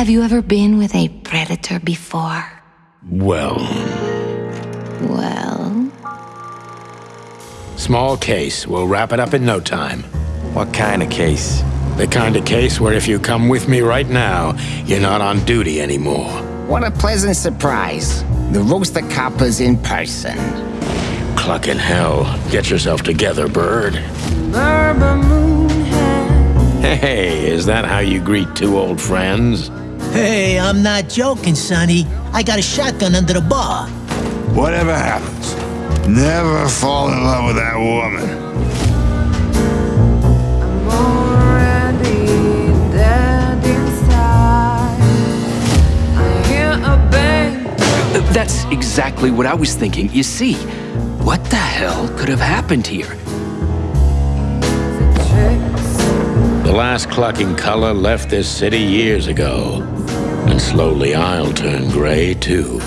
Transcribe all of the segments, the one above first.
Have you ever been with a predator before? Well, Well, small case. We'll wrap it up in no time. What kind of case? The kind of case where if you come with me right now, you're not on duty anymore. What a pleasant surprise. The roaster copper's in person. Clucking hell. Get yourself together, bird. Hey, is that how you greet two old friends? Hey, I'm not joking, Sonny. I got a shotgun under the bar. Whatever happens, never fall in love with that woman. already dead inside. I hear a bang. That's exactly what I was thinking. You see, what the hell could have happened here? The last clucking color left this city years ago. And slowly I'll turn gray too.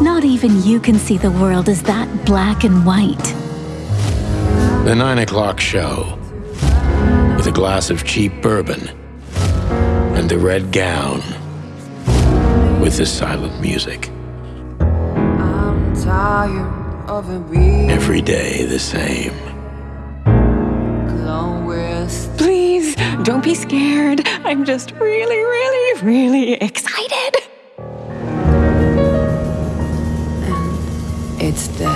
Not even you can see the world as that black and white. The nine o'clock show. With a glass of cheap bourbon. And the red gown. With the silent music. I'm tired of it being Every day the same. Don't be scared. I'm just really, really, really excited. it's dead.